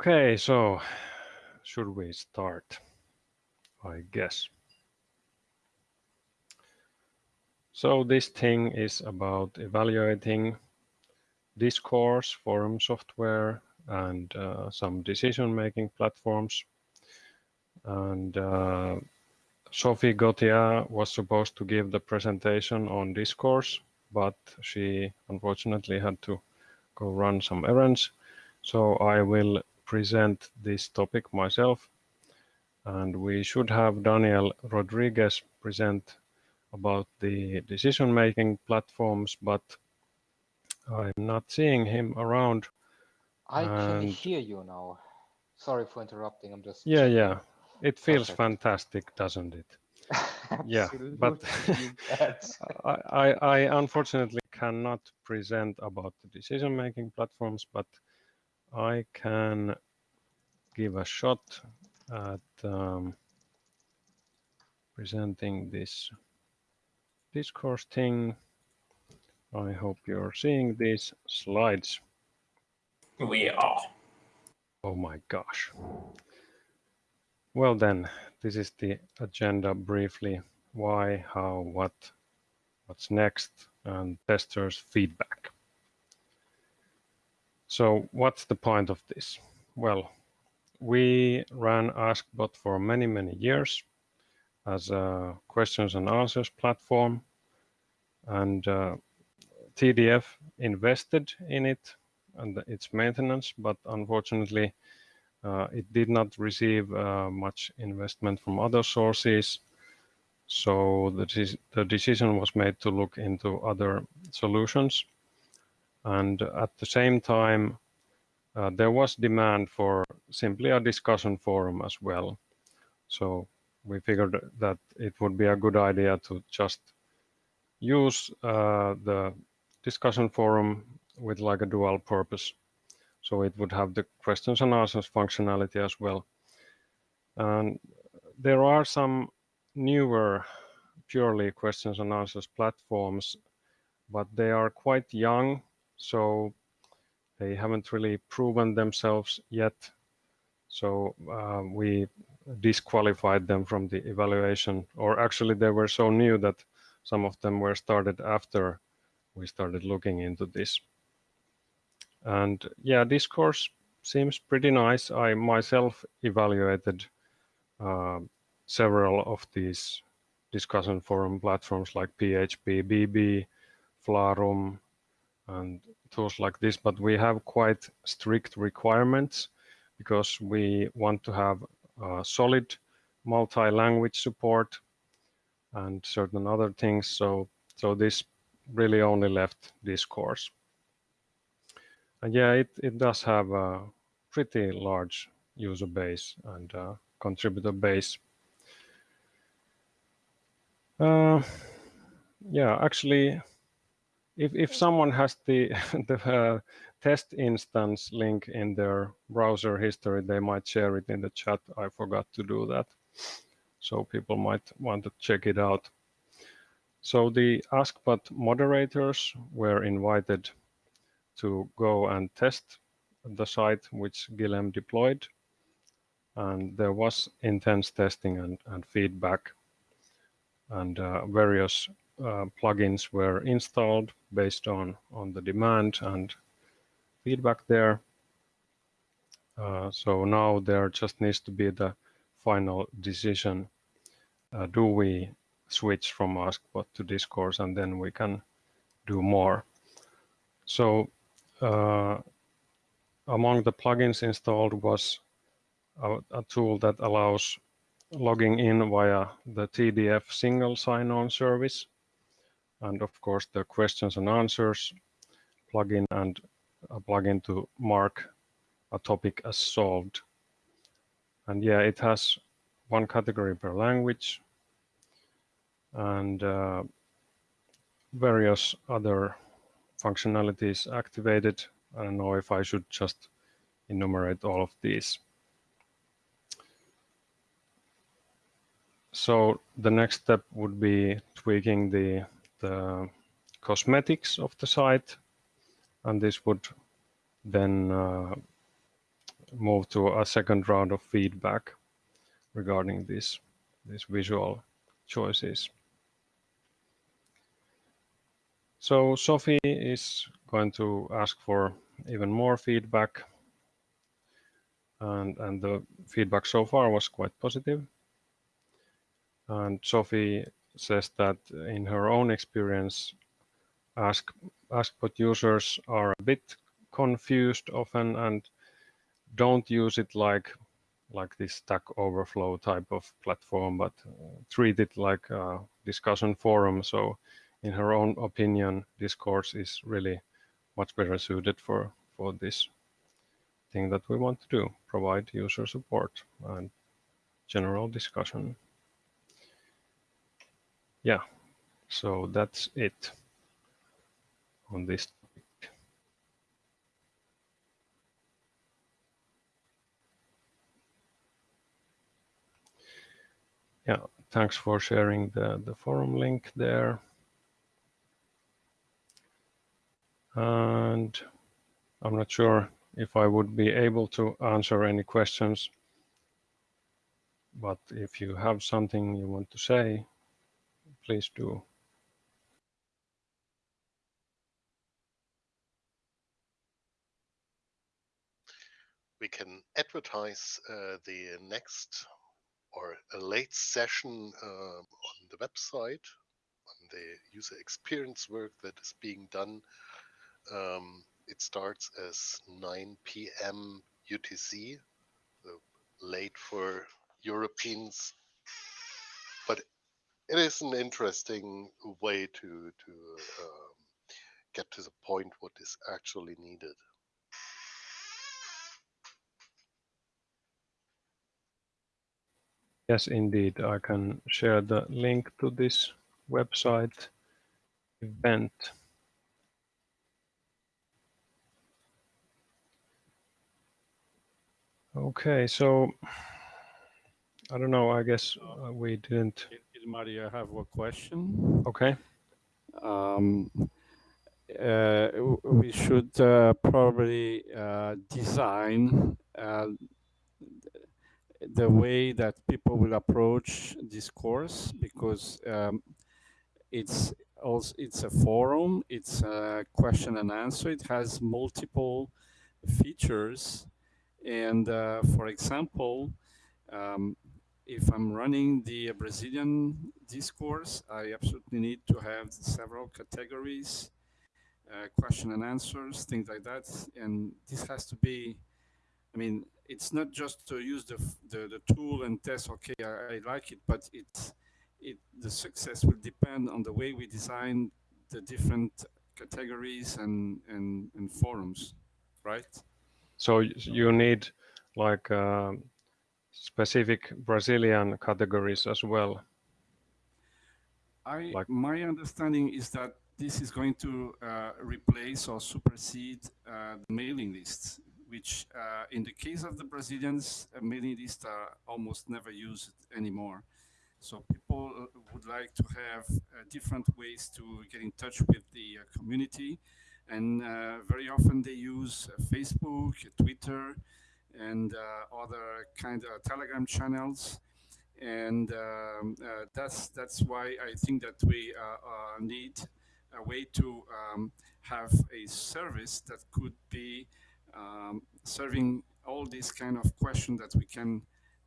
Okay, so should we start? I guess. So this thing is about evaluating discourse, forum software, and uh, some decision-making platforms. And uh, Sophie Gauthier was supposed to give the presentation on discourse, but she unfortunately had to go run some errands. So I will present this topic myself. And we should have Daniel Rodriguez present about the decision-making platforms, but I'm not seeing him around. I can hear you now. Sorry for interrupting. I'm just yeah, yeah. It feels Perfect. fantastic, doesn't it? yeah, but I, I, I unfortunately cannot present about the decision-making platforms, but I can give a shot at um, presenting this discourse thing. I hope you're seeing these slides. We are. Oh my gosh. Well then, this is the agenda briefly. Why, how, what, what's next, and testers feedback. So what's the point of this? Well, we ran AskBot for many, many years as a questions and answers platform. And uh, TDF invested in it and its maintenance, but unfortunately, uh, it did not receive uh, much investment from other sources. So the, the decision was made to look into other solutions. And at the same time, uh, there was demand for simply a discussion forum as well. So we figured that it would be a good idea to just use uh, the discussion forum with like a dual purpose. So it would have the questions and answers functionality as well. And there are some newer purely questions and answers platforms, but they are quite young so they haven't really proven themselves yet. So uh, we disqualified them from the evaluation, or actually they were so new that some of them were started after we started looking into this. And yeah, Discourse seems pretty nice. I myself evaluated uh, several of these discussion forum platforms like phpBB, Flarum, and tools like this, but we have quite strict requirements because we want to have solid multi-language support and certain other things. So, so this really only left Discourse. And yeah, it, it does have a pretty large user base and uh, contributor base. Uh, yeah, actually, if, if someone has the, the uh, test instance link in their browser history, they might share it in the chat. I forgot to do that. So people might want to check it out. So the AskBot moderators were invited to go and test the site which Guillem deployed. And there was intense testing and, and feedback and uh, various uh, plugins were installed based on, on the demand and feedback there. Uh, so now there just needs to be the final decision. Uh, do we switch from AskBot to Discourse and then we can do more. So uh, among the plugins installed was a, a, tool that allows logging in via the TDF single sign-on service and of course the questions and answers plugin and a plugin to mark a topic as solved. And yeah, it has one category per language and uh, various other functionalities activated. I don't know if I should just enumerate all of these. So the next step would be tweaking the the cosmetics of the site and this would then uh, move to a second round of feedback regarding this, these visual choices. So Sophie is going to ask for even more feedback. And, and the feedback so far was quite positive. And Sophie says that in her own experience, Ask, Askbot users are a bit confused often and don't use it like like this Stack Overflow type of platform, but uh, treat it like a discussion forum. So in her own opinion, Discourse is really much better suited for, for this thing that we want to do, provide user support and general discussion. Yeah, so that's it on this topic. Yeah, thanks for sharing the, the forum link there. And I'm not sure if I would be able to answer any questions, but if you have something you want to say, please do. We can advertise uh, the next or a late session uh, on the website, on the user experience work that is being done um, it starts as 9 p.m. UTC, so late for Europeans, but it is an interesting way to to um, get to the point what is actually needed. Yes, indeed. I can share the link to this website event. Okay, so I don't know. I guess uh, we didn't. Maria, I have a question. Okay. Um, uh, we should uh, probably uh, design uh, the way that people will approach Discourse because um, it's also it's a forum, it's a question and answer. It has multiple features and uh, for example, um, if I'm running the Brazilian discourse, I absolutely need to have several categories, uh, question and answers, things like that. And this has to be, I mean, it's not just to use the, the, the tool and test, okay, I, I like it, but it's, it, the success will depend on the way we design the different categories and, and, and forums, right? So you need like uh, specific Brazilian categories as well. I, like, my understanding is that this is going to uh, replace or supersede uh, the mailing lists, which uh, in the case of the Brazilians, mailing lists are almost never used anymore. So people uh, would like to have uh, different ways to get in touch with the community and uh, very often they use uh, Facebook, Twitter, and uh, other kind of Telegram channels. And um, that's that's why I think that we need a way to um, have a service that could be um, serving all these kind of questions that we can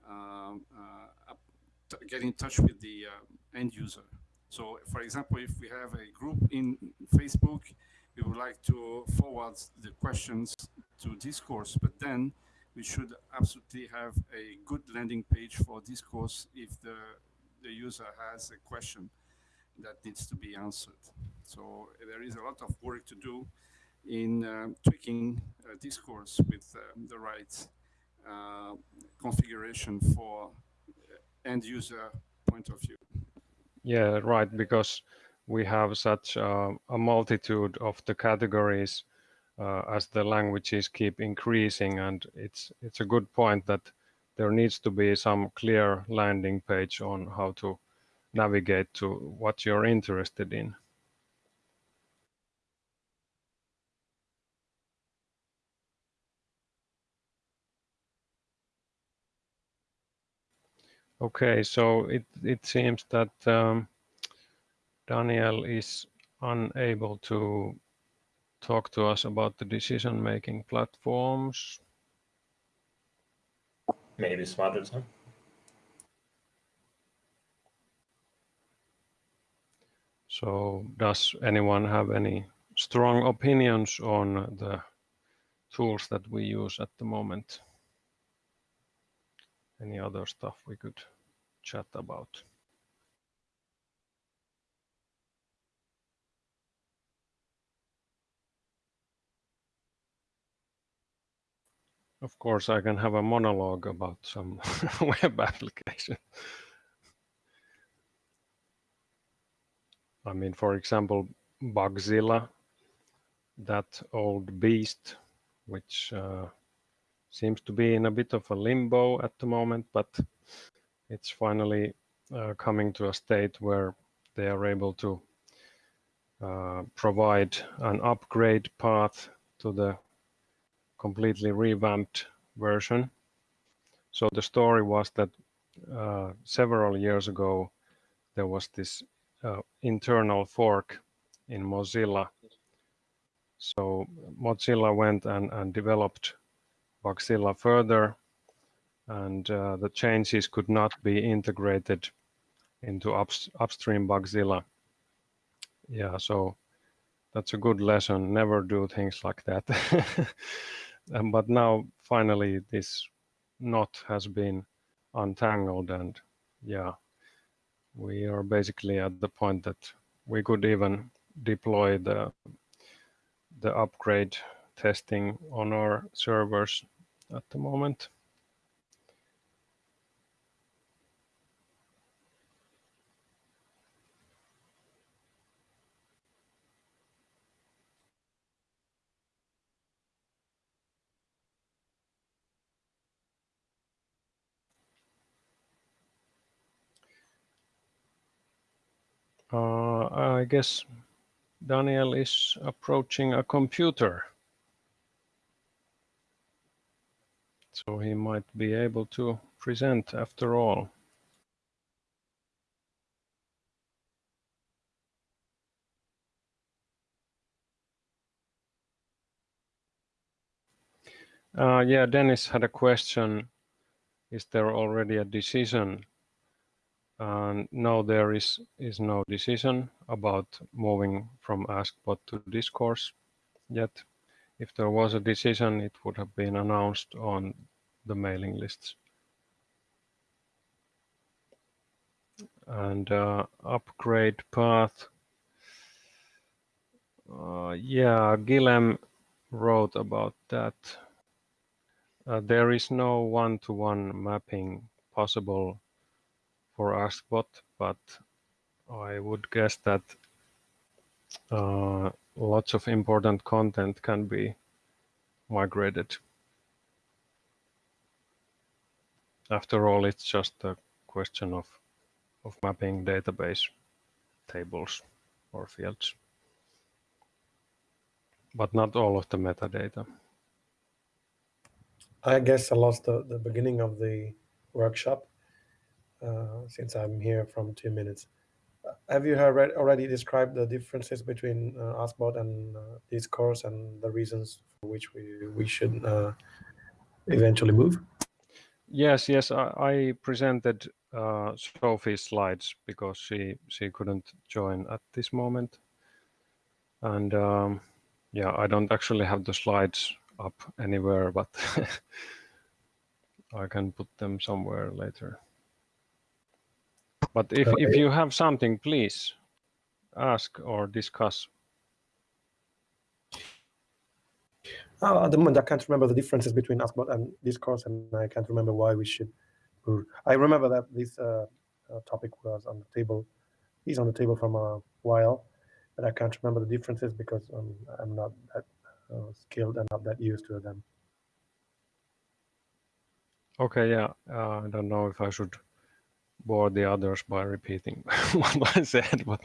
um, uh, get in touch with the uh, end user. So, for example, if we have a group in Facebook we would like to forward the questions to discourse, but then we should absolutely have a good landing page for discourse if the, the user has a question that needs to be answered. So there is a lot of work to do in uh, tweaking uh, discourse with uh, the right uh, configuration for end user point of view. Yeah, right, because we have such uh, a multitude of the categories uh, uh, as the languages keep increasing. And it's, it's a good point that there needs to be some clear landing page on how to navigate to what you're interested in. Okay, so it, it seems that um, Daniel is unable to talk to us about the decision-making platforms. Maybe time. So does anyone have any strong opinions on the tools that we use at the moment? Any other stuff we could chat about? Of course, I can have a monologue about some web application. I mean, for example, Bugzilla, that old beast, which uh, seems to be in a bit of a limbo at the moment, but it's finally uh, coming to a state where they are able to uh, provide an upgrade path to the completely revamped version. So the story was that uh, several years ago, there was this uh, internal fork in Mozilla. So Mozilla went and, and developed Bugzilla further, and uh, the changes could not be integrated into up, upstream Bugzilla. Yeah, so that's a good lesson. Never do things like that. Um, but now finally this knot has been untangled and yeah, we are basically at the point that we could even deploy the the upgrade testing on our servers at the moment. Uh, I guess Daniel is approaching a computer. So he might be able to present after all. Uh, yeah, Dennis had a question. Is there already a decision and no, there is, is no decision about moving from AskBot to Discourse yet. If there was a decision, it would have been announced on the mailing lists. And uh, upgrade path. Uh, yeah, Guillem wrote about that. Uh, there is no one-to-one -one mapping possible for AskBot, but I would guess that uh, lots of important content can be migrated. After all, it's just a question of, of mapping database tables or fields, but not all of the metadata. I guess I lost the, the beginning of the workshop. Uh, since I'm here from two minutes. Have you already described the differences between uh, AskBot and uh, Discourse and the reasons for which we, we should uh, eventually move? Yes, yes, I, I presented uh, Sophie's slides because she, she couldn't join at this moment. And um, yeah, I don't actually have the slides up anywhere, but I can put them somewhere later. But if, if you have something, please ask or discuss. Oh, at the moment, I can't remember the differences between AskBot and Discourse, and I can't remember why we should. I remember that this uh, uh, topic was on the table, is on the table from a while, but I can't remember the differences because um, I'm not that uh, skilled and not that used to them. Okay, yeah, uh, I don't know if I should bore the others by repeating what I said. But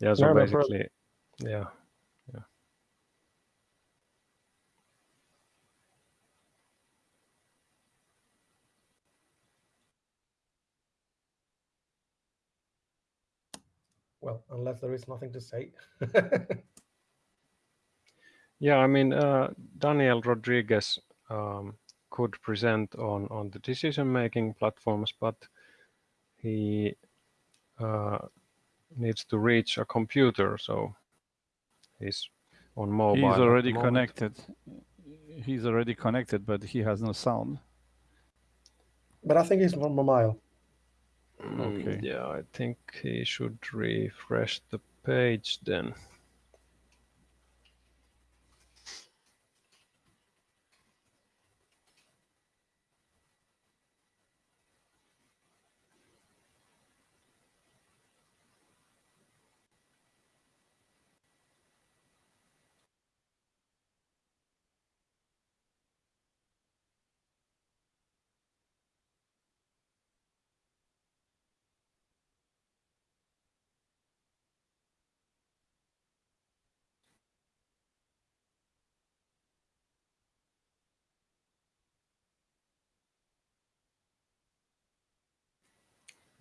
yeah, so no, basically, no yeah, yeah. Well, unless there is nothing to say. yeah, I mean, uh, Daniel Rodriguez um, could present on, on the decision-making platforms, but he uh, needs to reach a computer, so he's on mobile. He's already connected. He's already connected, but he has no sound. But I think he's on mobile. Okay. Yeah, I think he should refresh the page then.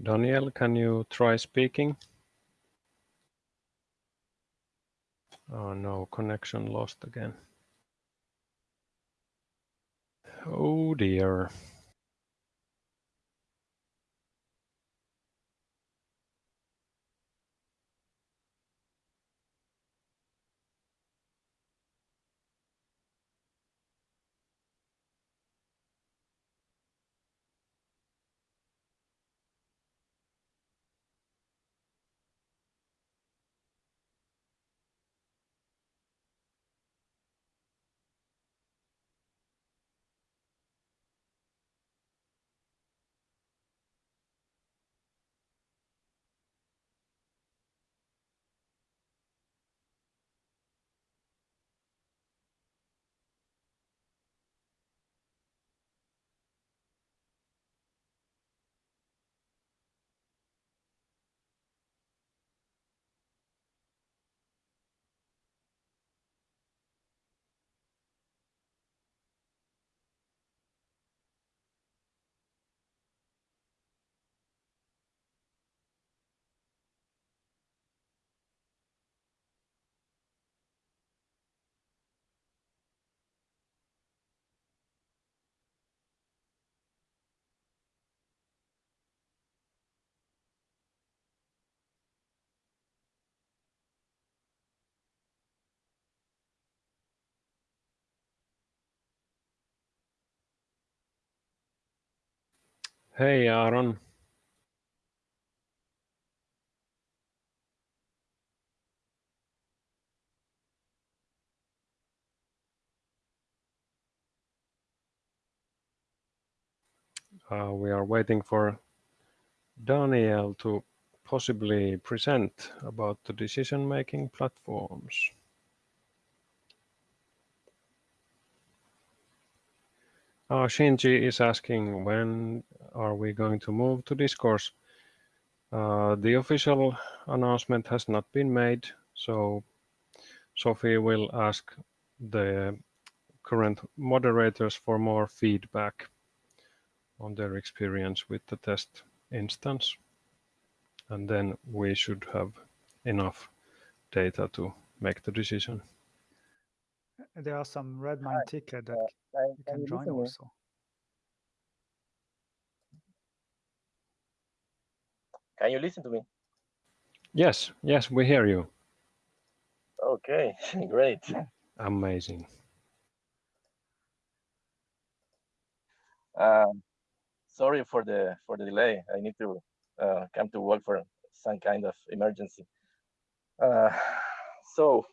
Daniel, can you try speaking? Oh no, connection lost again. Oh dear. Hey, Aaron. Uh, we are waiting for Daniel to possibly present about the decision-making platforms. Uh, Shinji is asking when are we going to move to discourse? Uh, the official announcement has not been made, so Sophie will ask the current moderators for more feedback on their experience with the test instance. And then we should have enough data to make the decision. There are some Redmine ticket that you can join also. Can you listen to me? Yes, yes, we hear you. Okay, great. Amazing. Um, sorry for the for the delay. I need to uh, come to work for some kind of emergency. Uh, so,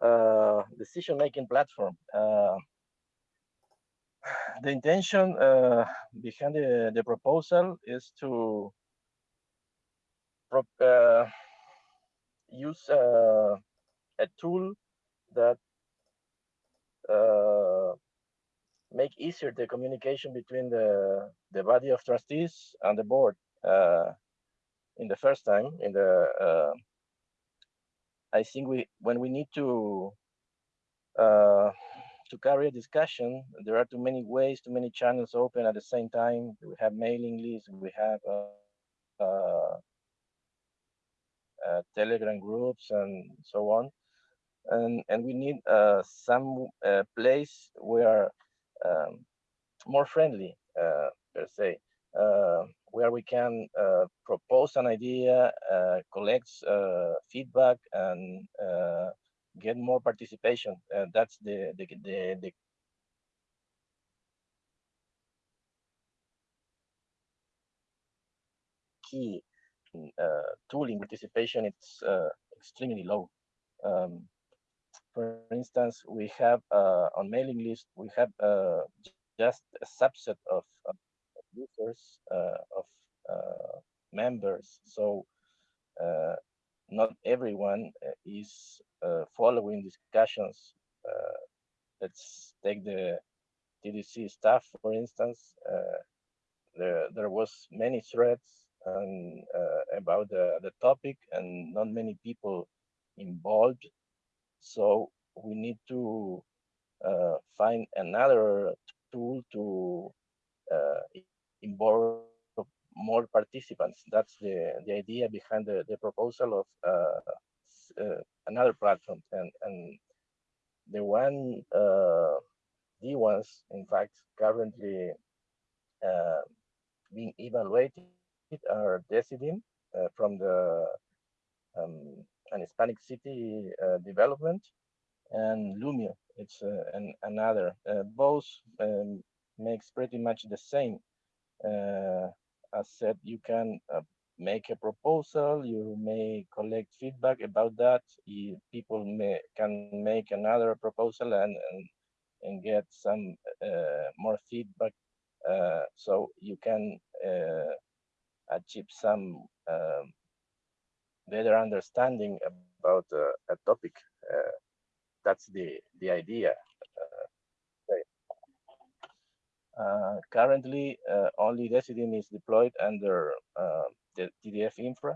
uh, decision-making platform. Uh, the intention uh, behind the, the proposal is to uh, use uh, a tool that uh, make easier the communication between the the body of trustees and the board uh, in the first time in the uh, I think we when we need to uh, to carry a discussion there are too many ways too many channels open at the same time. We have mailing lists we have uh, Telegram groups and so on. And, and we need uh, some uh, place where um, more friendly uh, per se, uh, where we can uh, propose an idea, collect feedback, and get more participation. that's the, the, the, the key uh, Uh, tooling participation it's uh, extremely low. Um, for instance, we have uh, on mailing list, we have uh, just a subset of, of users, uh, of members. So not everyone is following discussions. let's take the TDC staff, for instance. there, there was many threads and uh, about the, the topic and not many people involved. So we need to uh, find another tool to uh, involve more participants. That's the, the idea behind the, the proposal of uh, uh, another platform. And, and the one, uh, the ones, in fact, currently being evaluated are Decidim uh, from the um, an Hispanic city uh, development and Loomio. It's uh, an, another. both um, makes pretty much the same. as said, you can make a proposal, you may collect feedback about that. You, people may can make another proposal and and, and get some uh, more feedback. Uh, so you can uh, achieve some um, better understanding about uh, a topic. Uh, that's the the idea. Uh, currently, only Decidim is deployed under the TDF infra,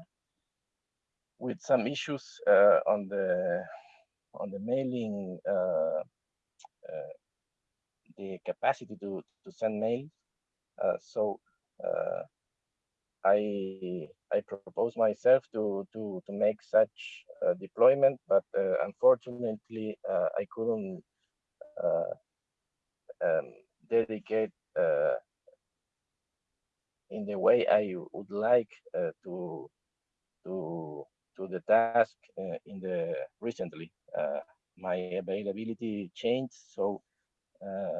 with some issues on the on the mailing the capacity to to send mail. Uh, so uh, I I propose myself to to to make such a deployment, but uh, unfortunately uh, I couldn't uh, um, dedicate uh, in the way I would like uh, to to to the task uh, in the recently. my availability changed, so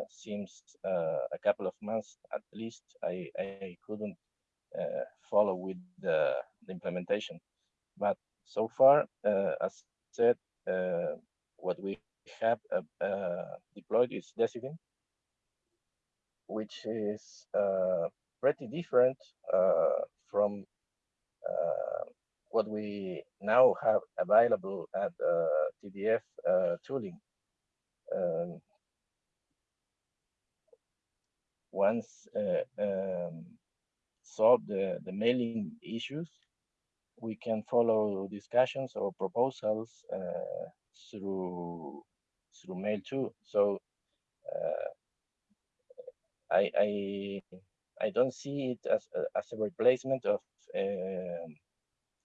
seems a couple of months at least I I couldn't uh, follow with the, the, implementation. But so far, uh, as said, uh, what we have deployed is Decidim, which is pretty different from what we now have available at uh, TDF uh, tooling. Um, once uh, um, solve the, the mailing issues, we can follow discussions or proposals uh, through through mail too. So uh, I, I I don't see it as as a replacement of uh,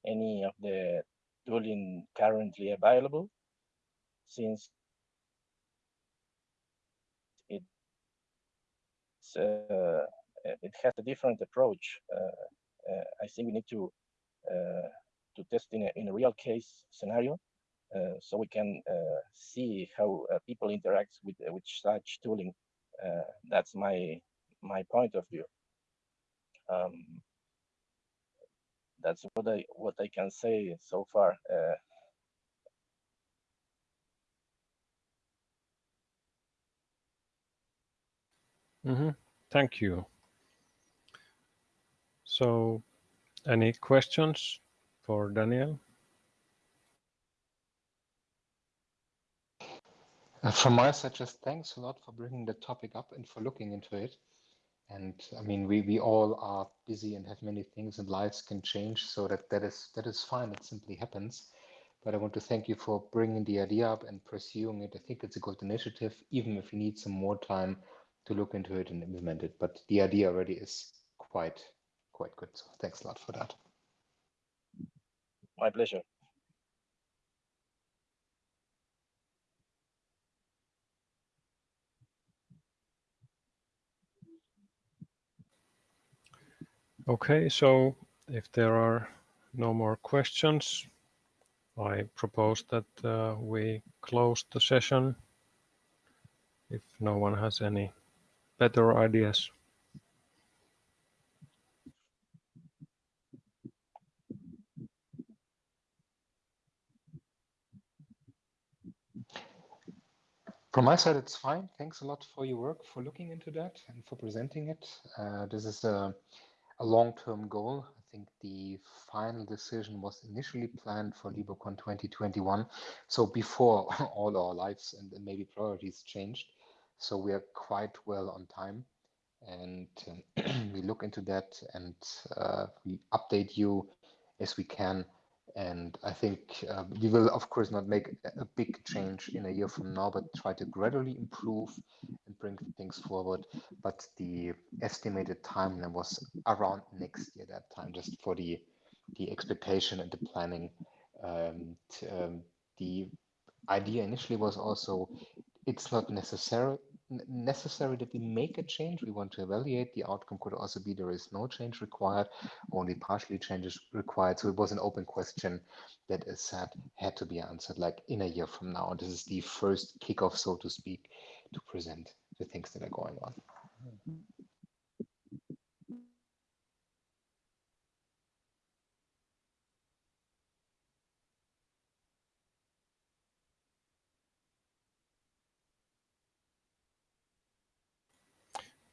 any of the tooling currently available, since it's uh, it has a different approach. Uh, uh, I think we need to to test in a, in a real case scenario so we can see how people interact with, with such tooling. that's my my point of view. Um, that's what I what I can say so far. Uh, mm -hmm. Thank you. So any questions for Daniel? Uh, from my side, just thanks a lot for bringing the topic up and for looking into it. And I mean, we, we all are busy and have many things and lives can change. So that, that is that is fine. It simply happens. But I want to thank you for bringing the idea up and pursuing it. I think it's a good initiative, even if you need some more time to look into it and implement it. But the idea already is quite quite good. So thanks a lot for that. My pleasure. Okay, so if there are no more questions, I propose that uh, we close the session if no one has any better ideas. From my side, it's fine. Thanks a lot for your work, for looking into that and for presenting it. Uh, this is a, a long-term goal. I think the final decision was initially planned for LibreCon 2021. So before all our lives and maybe priorities changed. So we are quite well on time and um, we look into that and uh, we update you as we can and I think uh, we will, of course, not make a big change in a year from now, but try to gradually improve and bring things forward. But the estimated timeline was around next year, that time, just for the the expectation and the planning. Um, um, the idea initially was also it's not necessary necessary that we make a change. We want to evaluate. The outcome could also be there is no change required, only partially changes required. So it was an open question that is said had to be answered like in a year from now. This is the first kickoff, so to speak, to present the things that are going on.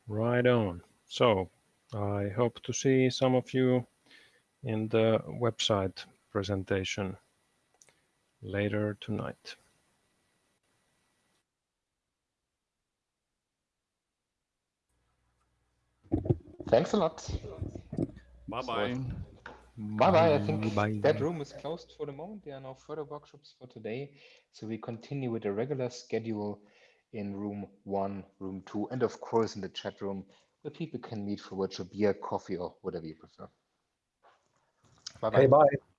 Right on. So I hope to see some of you in the website presentation later tonight. Thanks a lot. Bye-bye. Bye bye. I think Bye. that room is closed for the moment. There are no further workshops for today. So we continue with the regular schedule in room one, room two, and of course in the chat room where people can meet for virtual beer, coffee, or whatever you prefer. Bye bye. Okay, bye.